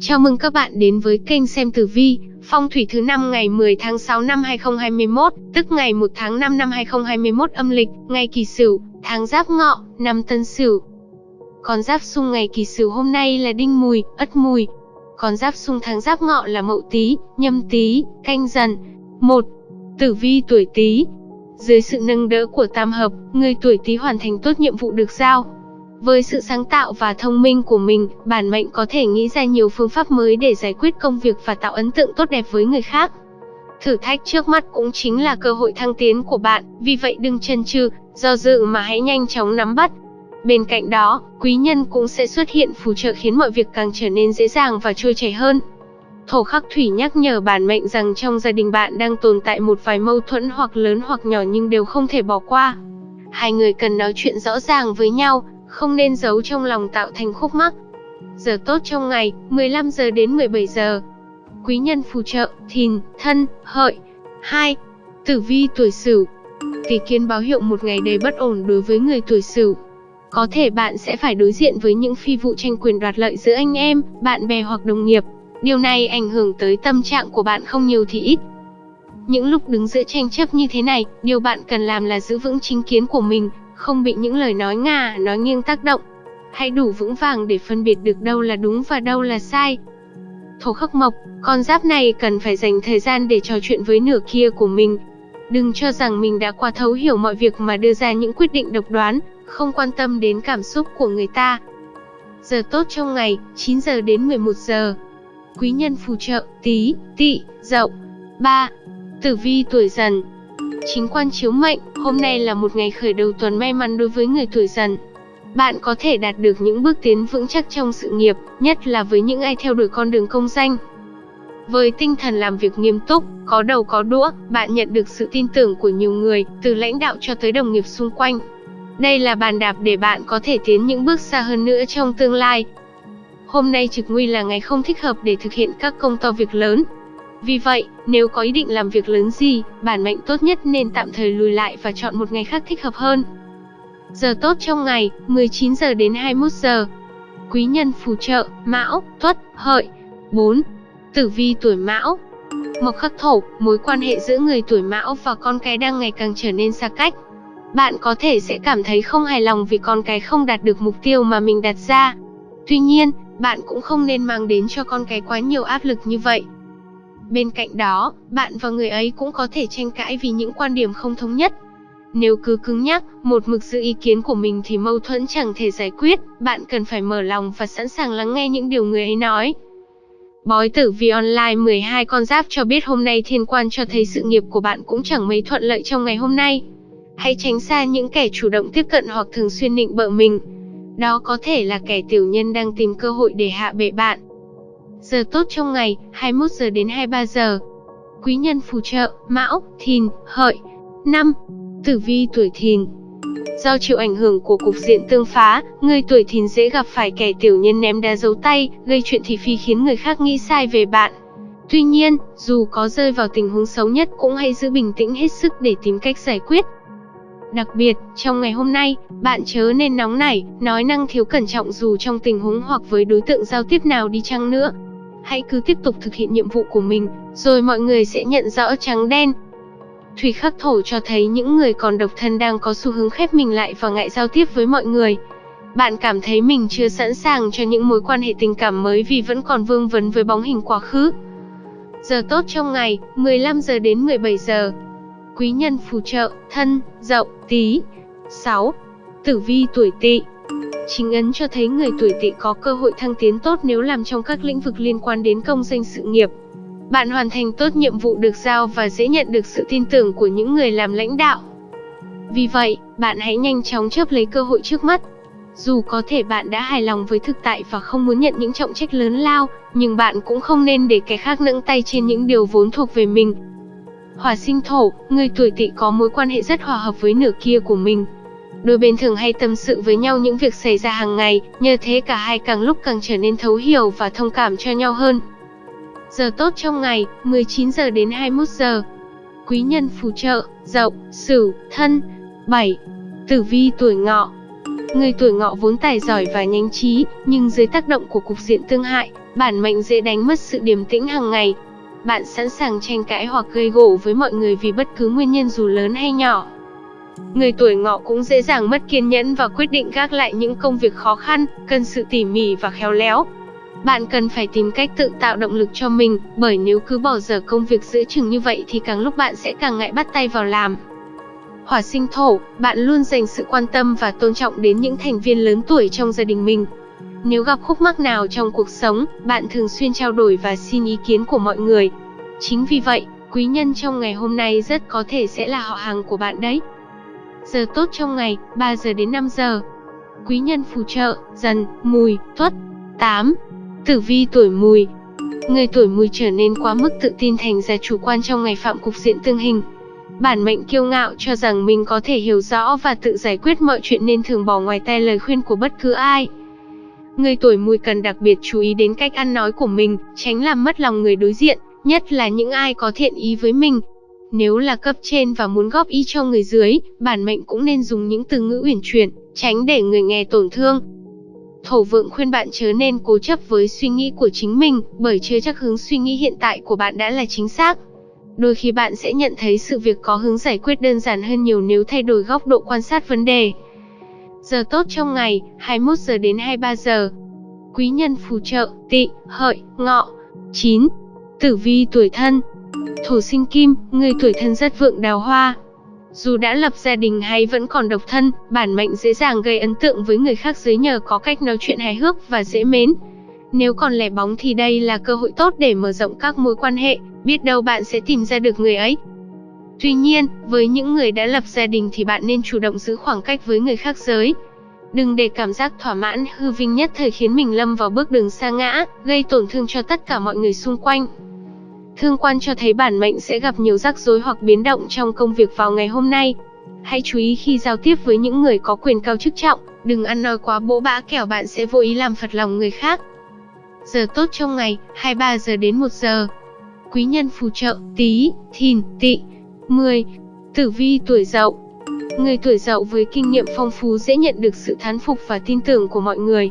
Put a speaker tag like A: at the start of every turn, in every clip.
A: Chào mừng các bạn đến với kênh xem tử vi, phong thủy thứ năm ngày 10 tháng 6 năm 2021, tức ngày 1 tháng 5 năm 2021 âm lịch, ngày Kỷ Sửu, tháng Giáp Ngọ, năm Tân Sửu. Con giáp xung ngày Kỷ Sửu hôm nay là Đinh Mùi, Ất Mùi. Con giáp xung tháng Giáp Ngọ là Mậu Tý, Nhâm Tý, Canh Dần. Một, Tử vi tuổi Tý. Dưới sự nâng đỡ của tam hợp, người tuổi Tý hoàn thành tốt nhiệm vụ được giao với sự sáng tạo và thông minh của mình, bản mệnh có thể nghĩ ra nhiều phương pháp mới để giải quyết công việc và tạo ấn tượng tốt đẹp với người khác. Thử thách trước mắt cũng chính là cơ hội thăng tiến của bạn, vì vậy đừng chần chừ, do dự mà hãy nhanh chóng nắm bắt. Bên cạnh đó, quý nhân cũng sẽ xuất hiện phù trợ khiến mọi việc càng trở nên dễ dàng và trôi chảy hơn. Thổ khắc thủy nhắc nhở bản mệnh rằng trong gia đình bạn đang tồn tại một vài mâu thuẫn hoặc lớn hoặc nhỏ nhưng đều không thể bỏ qua. Hai người cần nói chuyện rõ ràng với nhau, không nên giấu trong lòng tạo thành khúc mắc. Giờ tốt trong ngày, 15 giờ đến 17 giờ. Quý nhân phù trợ, thìn, thân, hợi. 2. Tử vi tuổi Sửu. Kỳ kiến báo hiệu một ngày đầy bất ổn đối với người tuổi Sửu. Có thể bạn sẽ phải đối diện với những phi vụ tranh quyền đoạt lợi giữa anh em, bạn bè hoặc đồng nghiệp. Điều này ảnh hưởng tới tâm trạng của bạn không nhiều thì ít. Những lúc đứng giữa tranh chấp như thế này, điều bạn cần làm là giữ vững chính kiến của mình, không bị những lời nói ngà, nói nghiêng tác động. Hãy đủ vững vàng để phân biệt được đâu là đúng và đâu là sai. Thổ khắc mộc, con giáp này cần phải dành thời gian để trò chuyện với nửa kia của mình. Đừng cho rằng mình đã qua thấu hiểu mọi việc mà đưa ra những quyết định độc đoán, không quan tâm đến cảm xúc của người ta. Giờ tốt trong ngày, 9 giờ đến 11 giờ. Quý nhân phù trợ, tí, tị, dậu. 3. Tử vi tuổi dần, Chính quan chiếu mệnh, hôm nay là một ngày khởi đầu tuần may mắn đối với người tuổi dần. Bạn có thể đạt được những bước tiến vững chắc trong sự nghiệp, nhất là với những ai theo đuổi con đường công danh. Với tinh thần làm việc nghiêm túc, có đầu có đũa, bạn nhận được sự tin tưởng của nhiều người, từ lãnh đạo cho tới đồng nghiệp xung quanh. Đây là bàn đạp để bạn có thể tiến những bước xa hơn nữa trong tương lai. Hôm nay trực nguy là ngày không thích hợp để thực hiện các công to việc lớn, vì vậy, nếu có ý định làm việc lớn gì, bản mệnh tốt nhất nên tạm thời lùi lại và chọn một ngày khác thích hợp hơn. Giờ tốt trong ngày, 19 giờ đến 21 giờ. Quý nhân phù trợ, Mão, Tuất, Hợi. 4. Tử vi tuổi Mão. Mộc khắc thổ, mối quan hệ giữa người tuổi Mão và con cái đang ngày càng trở nên xa cách. Bạn có thể sẽ cảm thấy không hài lòng vì con cái không đạt được mục tiêu mà mình đặt ra. Tuy nhiên, bạn cũng không nên mang đến cho con cái quá nhiều áp lực như vậy. Bên cạnh đó, bạn và người ấy cũng có thể tranh cãi vì những quan điểm không thống nhất. Nếu cứ cứng nhắc, một mực giữ ý kiến của mình thì mâu thuẫn chẳng thể giải quyết, bạn cần phải mở lòng và sẵn sàng lắng nghe những điều người ấy nói. Bói tử vi online 12 con giáp cho biết hôm nay thiên quan cho thấy sự nghiệp của bạn cũng chẳng mấy thuận lợi trong ngày hôm nay. Hãy tránh xa những kẻ chủ động tiếp cận hoặc thường xuyên nịnh bợ mình. Đó có thể là kẻ tiểu nhân đang tìm cơ hội để hạ bệ bạn. Giờ tốt trong ngày, 21 giờ đến 23 giờ. Quý nhân phù trợ, Mão, Thìn, Hợi. 5. Tử vi tuổi Thìn. Do chịu ảnh hưởng của cục diện tương phá, người tuổi Thìn dễ gặp phải kẻ tiểu nhân ném đá giấu tay, gây chuyện thị phi khiến người khác nghĩ sai về bạn. Tuy nhiên, dù có rơi vào tình huống xấu nhất cũng hãy giữ bình tĩnh hết sức để tìm cách giải quyết. Đặc biệt, trong ngày hôm nay, bạn chớ nên nóng nảy, nói năng thiếu cẩn trọng dù trong tình huống hoặc với đối tượng giao tiếp nào đi chăng nữa hãy cứ tiếp tục thực hiện nhiệm vụ của mình, rồi mọi người sẽ nhận rõ trắng đen. Thủy khắc thổ cho thấy những người còn độc thân đang có xu hướng khép mình lại và ngại giao tiếp với mọi người. Bạn cảm thấy mình chưa sẵn sàng cho những mối quan hệ tình cảm mới vì vẫn còn vương vấn với bóng hình quá khứ. Giờ tốt trong ngày, 15 giờ đến 17 giờ. Quý nhân phù trợ, thân, dậu, tí. 6. Tử vi tuổi tỵ Chính ấn cho thấy người tuổi tỵ có cơ hội thăng tiến tốt nếu làm trong các lĩnh vực liên quan đến công danh sự nghiệp. Bạn hoàn thành tốt nhiệm vụ được giao và dễ nhận được sự tin tưởng của những người làm lãnh đạo. Vì vậy, bạn hãy nhanh chóng chấp lấy cơ hội trước mắt. Dù có thể bạn đã hài lòng với thực tại và không muốn nhận những trọng trách lớn lao, nhưng bạn cũng không nên để kẻ khác nâng tay trên những điều vốn thuộc về mình. Hỏa sinh thổ, người tuổi tỵ có mối quan hệ rất hòa hợp với nửa kia của mình, Đôi bên thường hay tâm sự với nhau những việc xảy ra hàng ngày, nhờ thế cả hai càng lúc càng trở nên thấu hiểu và thông cảm cho nhau hơn. Giờ tốt trong ngày, 19 giờ đến 21 giờ. Quý nhân phù trợ, dậu, sửu, thân. 7. Tử vi tuổi ngọ Người tuổi ngọ vốn tài giỏi và nhanh trí, nhưng dưới tác động của cục diện tương hại, bản mệnh dễ đánh mất sự điềm tĩnh hàng ngày. Bạn sẵn sàng tranh cãi hoặc gây gổ với mọi người vì bất cứ nguyên nhân dù lớn hay nhỏ. Người tuổi ngọ cũng dễ dàng mất kiên nhẫn và quyết định gác lại những công việc khó khăn, cần sự tỉ mỉ và khéo léo. Bạn cần phải tìm cách tự tạo động lực cho mình, bởi nếu cứ bỏ dở công việc giữa chừng như vậy thì càng lúc bạn sẽ càng ngại bắt tay vào làm. Hỏa sinh thổ, bạn luôn dành sự quan tâm và tôn trọng đến những thành viên lớn tuổi trong gia đình mình. Nếu gặp khúc mắc nào trong cuộc sống, bạn thường xuyên trao đổi và xin ý kiến của mọi người. Chính vì vậy, quý nhân trong ngày hôm nay rất có thể sẽ là họ hàng của bạn đấy. Giờ tốt trong ngày, 3 giờ đến 5 giờ. Quý nhân phù trợ, dần, mùi, tuất. 8. Tử vi tuổi mùi Người tuổi mùi trở nên quá mức tự tin thành ra chủ quan trong ngày phạm cục diện tương hình. Bản mệnh kiêu ngạo cho rằng mình có thể hiểu rõ và tự giải quyết mọi chuyện nên thường bỏ ngoài tai lời khuyên của bất cứ ai. Người tuổi mùi cần đặc biệt chú ý đến cách ăn nói của mình, tránh làm mất lòng người đối diện, nhất là những ai có thiện ý với mình. Nếu là cấp trên và muốn góp ý cho người dưới, bản mệnh cũng nên dùng những từ ngữ uyển chuyển, tránh để người nghe tổn thương. Thổ vượng khuyên bạn chớ nên cố chấp với suy nghĩ của chính mình, bởi chưa chắc hướng suy nghĩ hiện tại của bạn đã là chính xác. Đôi khi bạn sẽ nhận thấy sự việc có hướng giải quyết đơn giản hơn nhiều nếu thay đổi góc độ quan sát vấn đề. Giờ tốt trong ngày, 21 giờ đến 23 giờ. Quý nhân phù trợ, tị, hợi, ngọ. 9. Tử vi tuổi thân. Thổ sinh kim, người tuổi thân rất vượng đào hoa. Dù đã lập gia đình hay vẫn còn độc thân, bản mệnh dễ dàng gây ấn tượng với người khác dưới nhờ có cách nói chuyện hài hước và dễ mến. Nếu còn lẻ bóng thì đây là cơ hội tốt để mở rộng các mối quan hệ, biết đâu bạn sẽ tìm ra được người ấy. Tuy nhiên, với những người đã lập gia đình thì bạn nên chủ động giữ khoảng cách với người khác giới. Đừng để cảm giác thỏa mãn, hư vinh nhất thời khiến mình lâm vào bước đường xa ngã, gây tổn thương cho tất cả mọi người xung quanh. Thương quan cho thấy bản mệnh sẽ gặp nhiều rắc rối hoặc biến động trong công việc vào ngày hôm nay. Hãy chú ý khi giao tiếp với những người có quyền cao chức trọng, đừng ăn nói quá bỗ bã kẻo bạn sẽ vô ý làm phật lòng người khác. Giờ tốt trong ngày, 23 giờ đến 1 giờ. Quý nhân phù trợ, tí, thìn, tị. 10. Tử vi tuổi dậu Người tuổi dậu với kinh nghiệm phong phú dễ nhận được sự thán phục và tin tưởng của mọi người.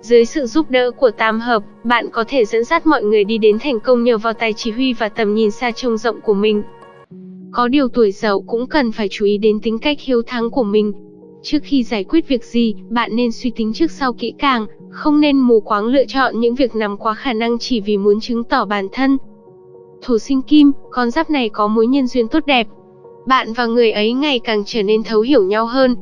A: Dưới sự giúp đỡ của tam hợp, bạn có thể dẫn dắt mọi người đi đến thành công nhờ vào tài chỉ huy và tầm nhìn xa trông rộng của mình. Có điều tuổi dậu cũng cần phải chú ý đến tính cách hiếu thắng của mình. Trước khi giải quyết việc gì, bạn nên suy tính trước sau kỹ càng, không nên mù quáng lựa chọn những việc nằm quá khả năng chỉ vì muốn chứng tỏ bản thân. Thổ sinh kim, con giáp này có mối nhân duyên tốt đẹp. Bạn và người ấy ngày càng trở nên thấu hiểu nhau hơn,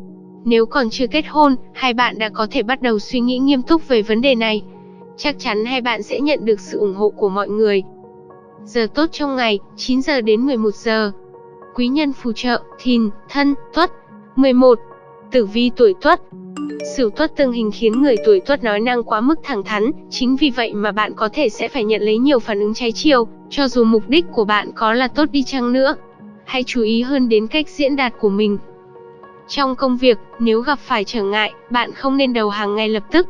A: nếu còn chưa kết hôn, hai bạn đã có thể bắt đầu suy nghĩ nghiêm túc về vấn đề này. Chắc chắn hai bạn sẽ nhận được sự ủng hộ của mọi người. Giờ tốt trong ngày, 9 giờ đến 11 giờ. Quý nhân phù trợ, thìn, thân, tuất. 11. Tử vi tuổi tuất Sửu tuất tương hình khiến người tuổi tuất nói năng quá mức thẳng thắn, chính vì vậy mà bạn có thể sẽ phải nhận lấy nhiều phản ứng trái chiều, cho dù mục đích của bạn có là tốt đi chăng nữa. Hãy chú ý hơn đến cách diễn đạt của mình, trong công việc, nếu gặp phải trở ngại, bạn không nên đầu hàng ngay lập tức.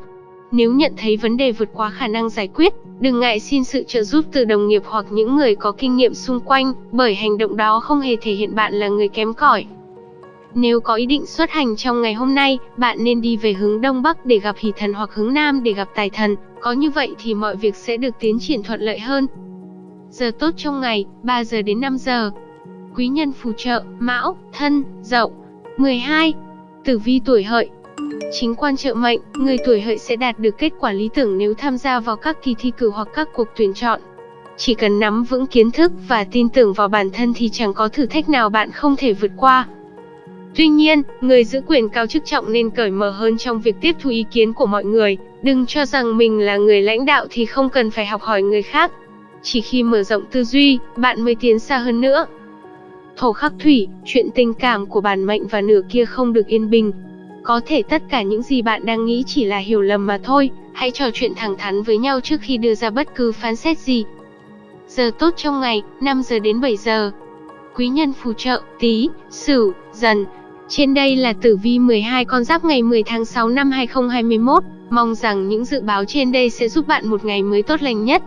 A: Nếu nhận thấy vấn đề vượt quá khả năng giải quyết, đừng ngại xin sự trợ giúp từ đồng nghiệp hoặc những người có kinh nghiệm xung quanh, bởi hành động đó không hề thể hiện bạn là người kém cỏi. Nếu có ý định xuất hành trong ngày hôm nay, bạn nên đi về hướng Đông Bắc để gặp hỷ thần hoặc hướng Nam để gặp tài thần, có như vậy thì mọi việc sẽ được tiến triển thuận lợi hơn. Giờ tốt trong ngày, 3 giờ đến 5 giờ. Quý nhân phù trợ, Mão, Thân, Dậu. 12. Tử vi tuổi hợi Chính quan trợ mệnh, người tuổi hợi sẽ đạt được kết quả lý tưởng nếu tham gia vào các kỳ thi cử hoặc các cuộc tuyển chọn. Chỉ cần nắm vững kiến thức và tin tưởng vào bản thân thì chẳng có thử thách nào bạn không thể vượt qua. Tuy nhiên, người giữ quyền cao chức trọng nên cởi mở hơn trong việc tiếp thu ý kiến của mọi người, đừng cho rằng mình là người lãnh đạo thì không cần phải học hỏi người khác. Chỉ khi mở rộng tư duy, bạn mới tiến xa hơn nữa. Thổ khắc thủy, chuyện tình cảm của bản mệnh và nửa kia không được yên bình. Có thể tất cả những gì bạn đang nghĩ chỉ là hiểu lầm mà thôi, hãy trò chuyện thẳng thắn với nhau trước khi đưa ra bất cứ phán xét gì. Giờ tốt trong ngày, 5 giờ đến 7 giờ. Quý nhân phù trợ, tí, sửu, dần. Trên đây là tử vi 12 con giáp ngày 10 tháng 6 năm 2021. Mong rằng những dự báo trên đây sẽ giúp bạn một ngày mới tốt lành nhất.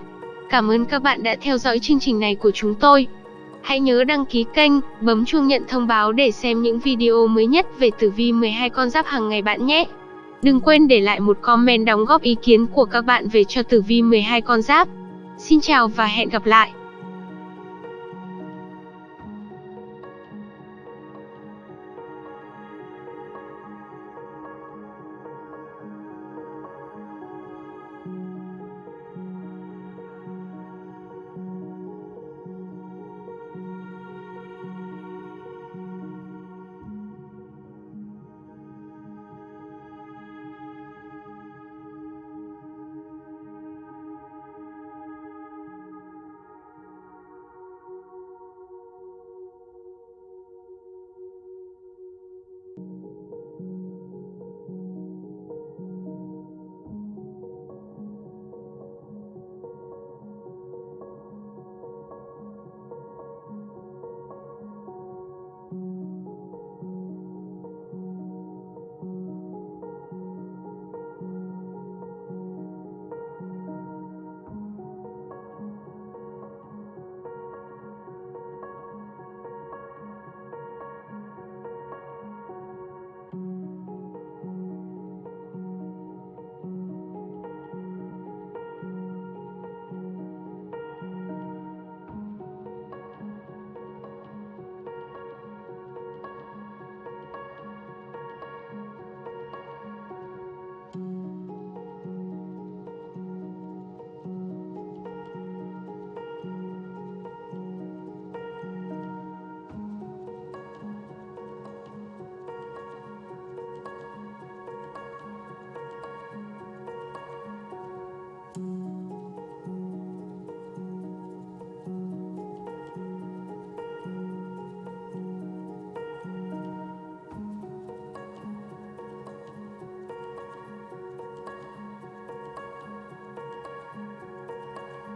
A: Cảm ơn các bạn đã theo dõi chương trình này của chúng tôi. Hãy nhớ đăng ký kênh, bấm chuông nhận thông báo để xem những video mới nhất về tử vi 12 con giáp hàng ngày bạn nhé. Đừng quên để lại một comment đóng góp ý kiến của các bạn về cho tử vi 12 con giáp. Xin chào và hẹn gặp lại.